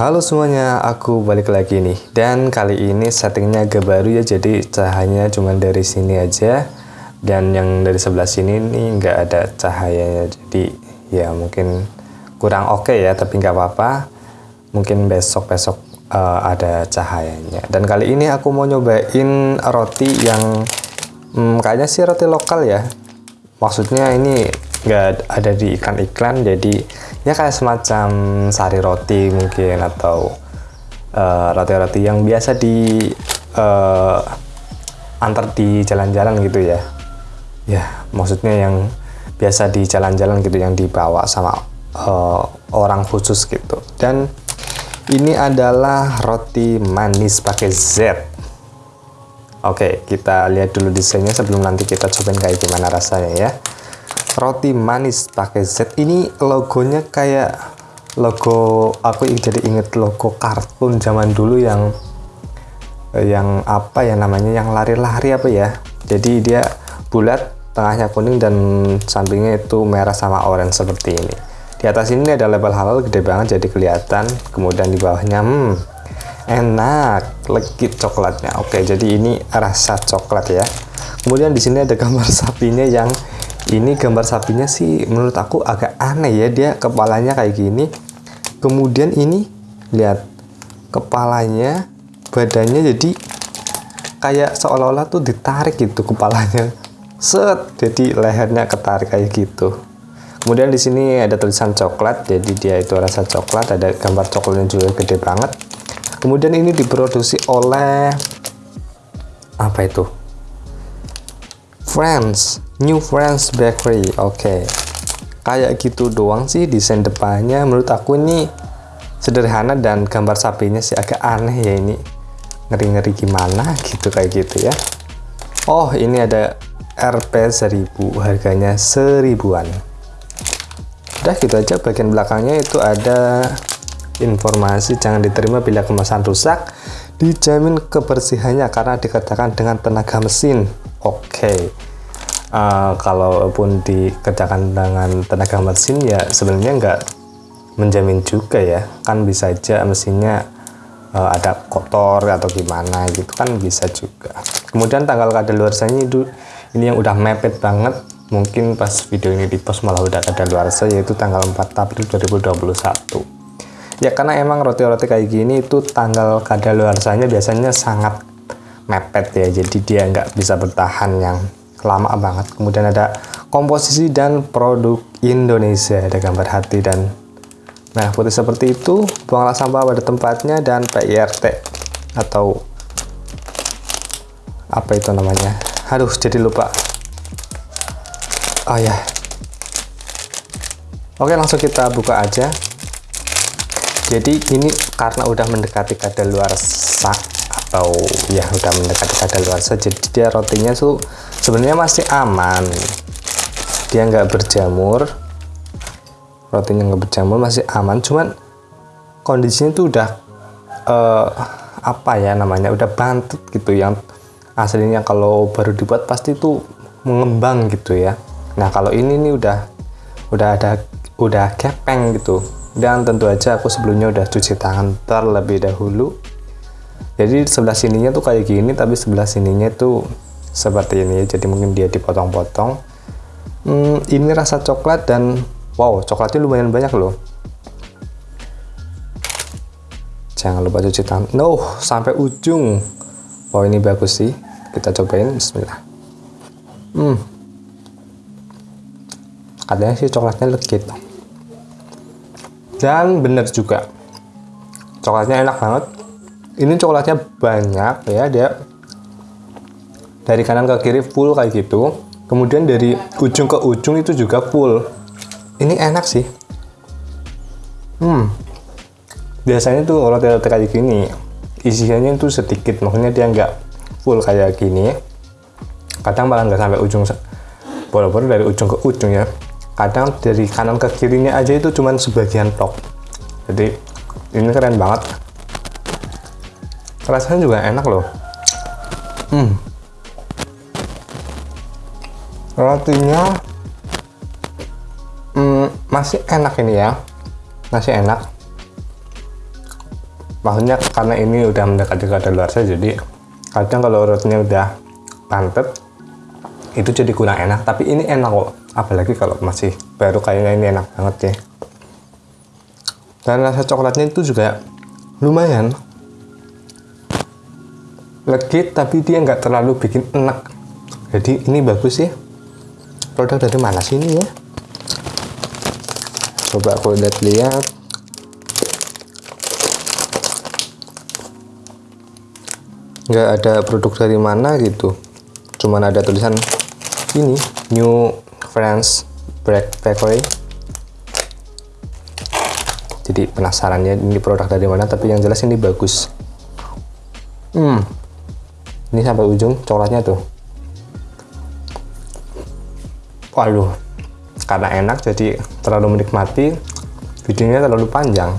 Halo semuanya, aku balik lagi nih. Dan kali ini settingnya agak baru ya Jadi cahayanya cuma dari sini aja. Dan yang dari sebelah sini nih nggak ada cahayanya Jadi ya mungkin kurang oke okay ya Tapi nggak apa-apa. Mungkin besok-besok uh, ada cahayanya. Dan kali ini aku mau nyobain roti yang hmm, Kayaknya sih roti lokal ya. Maksudnya ini nggak ada di iklan-iklan jadi ya kayak semacam sari roti mungkin atau eh, roti-roti uh, yang biasa di uh, antar di jalan-jalan gitu ya. Ya maksudnya yang biasa di jalan-jalan gitu yang dibawa sama uh, orang khusus gitu. Dan ini adalah roti manis pakai Z. Oke, kita lihat dulu desainnya sebelum nanti kita cobain kayak gimana rasanya ya roti manis pakai Z. Ini logonya kayak logo aku jadi inget logo kartun zaman dulu yang yang apa ya namanya yang lari-lari apa ya. Jadi dia bulat tengahnya kuning dan sampingnya itu merah sama orange seperti ini. Di atas ini ada label halal gede banget jadi kelihatan. Kemudian di bawahnya hmm enak legit coklatnya. Oke jadi ini rasa coklat ya. Kemudian di sini ada gambar sapinya yang ini gambar sapinya sih menurut aku agak aneh ya dia kepalanya kayak gini. Kemudian ini lihat kepalanya badannya jadi kayak seolah-olah tuh ditarik gitu kepalanya. Set jadi lehernya ketarik kayak gitu. Kemudian di sini ada tulisan coklat jadi dia itu rasa coklat ada gambar coklatnya juga gede banget. Kemudian ini diproduksi oleh apa itu? Friends New Friends Bakery oke. Okay. kayak gitu doang sih desain depannya. Menurut aku ini sederhana dan gambar sapinya sih agak aneh ya ini. Ngeri-ngeri gimana gitu kayak gitu ya. Oh ini ada RP 1000 harganya seribuan. Udah gitu aja bagian belakangnya itu ada informasi jangan diterima bila kemasan rusak dijamin kebersihannya karena dikatakan dengan tenaga mesin. Oke. okay. Uh, kalaupun dikerjakan dengan tenaga mesin ya sebenarnya nggak menjamin juga ya. Kan bisa aja mesinnya uh, ada kotor atau gimana gitu kan bisa juga. Kemudian tanggal kadaluarsanya itu ini yang udah mepet banget. Mungkin pas video ini di post malah udah kadaluarsa yaitu tanggal 4 April 2021 ya karena emang roti-roti kayak gini itu tanggal kadaluarsanya biasanya sangat mepet ya. Jadi dia nggak bisa bertahan yang lama banget. Kemudian ada komposisi dan produk Indonesia ada gambar hati dan nah putih seperti itu buanglah sampah pada tempatnya dan PIRT atau apa itu namanya? Aduh jadi lupa. Oh ya. Oke langsung kita buka aja. Jadi ini karena udah mendekati kadaluarsa atau ya udah mendekati kadaluarsa jadi dia rotinya tuh sebenarnya masih aman. Dia nggak berjamur. Rotinya nggak berjamur masih aman. Cuman kondisinya tuh udah uh, apa ya namanya udah bantut gitu. Yang aslinya kalau baru dibuat pasti tuh mengembang gitu ya. Nah kalau ini nih udah udah ada udah kepeng gitu. Dan tentu aja aku sebelumnya udah cuci tangan terlebih dahulu jadi sebelah sininya tuh kayak gini tapi sebelah sininya tuh seperti ini. Jadi mungkin dia dipotong-potong. Hmm, ini rasa coklat dan wow coklatnya lumayan banyak loh. Jangan lupa cuci tangan. No sampai ujung. Wow ini bagus sih. Kita cobain bismillah. Hmm. Katanya sih coklatnya legit. Dan bener juga. Coklatnya enak banget ini coklatnya banyak ya dia dari kanan ke kiri full kayak gitu. Kemudian dari ujung ke ujung itu juga full. Ini enak sih. Hmm. Biasanya tuh roti-roti kayak gini isiannya itu sedikit maksudnya dia nggak full kayak gini. Kadang malah nggak sampai ujung boro-boro dari ujung ke ujung ya. Kadang dari kanan ke kirinya aja itu cuman sebagian top jadi ini keren banget rasanya juga enak loh. Hmm. Rotinya hmm, masih enak ini ya. Masih enak. Maksudnya karena ini udah mendekati kadaluarsa jadi kadang kalau rotinya udah pantet itu jadi kurang enak. Tapi ini enak kok apalagi kalau masih baru kayaknya ini enak banget ya. Dan rasa coklatnya itu juga lumayan legit tapi dia nggak terlalu bikin enak. Jadi ini bagus ya. Produk dari mana sih ini ya? Coba aku lihat-lihat. Nggak ada produk dari mana gitu. Cuman ada tulisan ini New France Bread Factory jadi penasaran ya ini produk dari mana tapi yang jelas ini bagus. Hmm ini sampai ujung coklatnya tuh. Waduh karena enak jadi terlalu menikmati videonya terlalu panjang.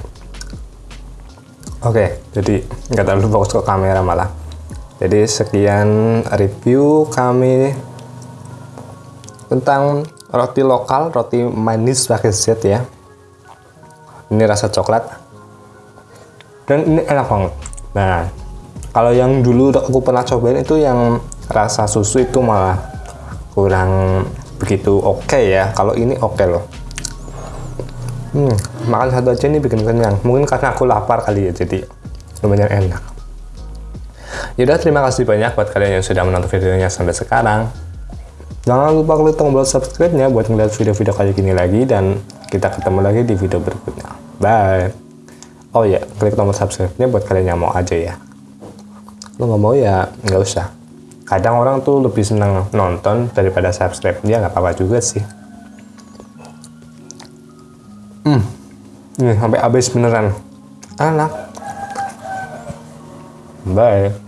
Oke jadi nggak terlalu fokus ke kamera malah. Jadi sekian review kami tentang roti lokal roti manis pakai Z ya. Ini rasa coklat. Dan ini enak banget. Nah kalau yang dulu aku pernah cobain itu yang rasa susu itu malah kurang begitu oke okay ya. Kalau ini oke okay loh. Hmm, makan satu aja ini bikin kenyang. Mungkin karena aku lapar kali ya jadi lumayan enak. Yaudah terima kasih banyak buat kalian yang sudah menonton videonya sampai sekarang. Jangan lupa klik tombol subscribe nya buat ngeliat video-video kayak gini lagi dan kita ketemu lagi di video berikutnya. Bye. Oh ya klik tombol subscribe nya buat kalian yang mau aja ya lo nggak mau ya nggak usah. Kadang orang tuh lebih senang nonton daripada subscribe. Dia nggak apa-apa juga sih. Hmm. Ini sampai habis beneran. Enak bye